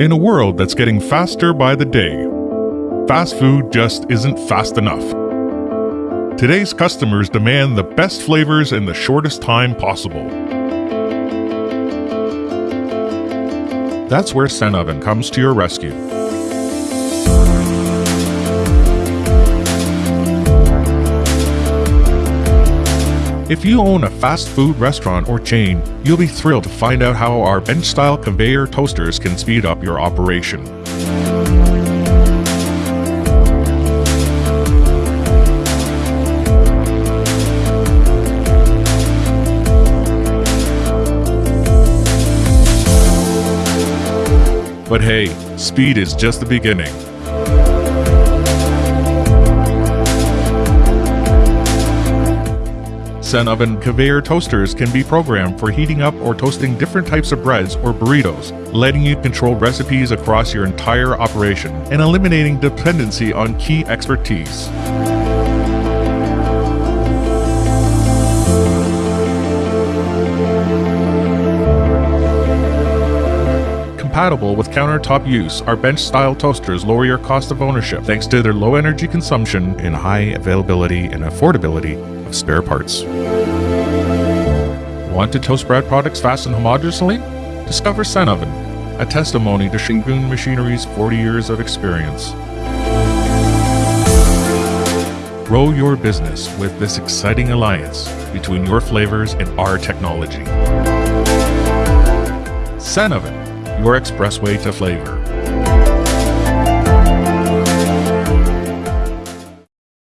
In a world that's getting faster by the day, fast food just isn't fast enough. Today's customers demand the best flavors in the shortest time possible. That's where Sen Oven comes to your rescue. If you own a fast food restaurant or chain, you'll be thrilled to find out how our bench style conveyor toasters can speed up your operation. But hey, speed is just the beginning. Sen Oven conveyor toasters can be programmed for heating up or toasting different types of breads or burritos, letting you control recipes across your entire operation and eliminating dependency on key expertise. Compatible with countertop use, our bench style toasters lower your cost of ownership thanks to their low energy consumption and high availability and affordability of spare parts. Want to toast bread products fast and homogeneously? Discover Sen a testimony to Shingun Machinery's 40 years of experience. Grow your business with this exciting alliance between your flavors and our technology. Sen your expressway to flavor.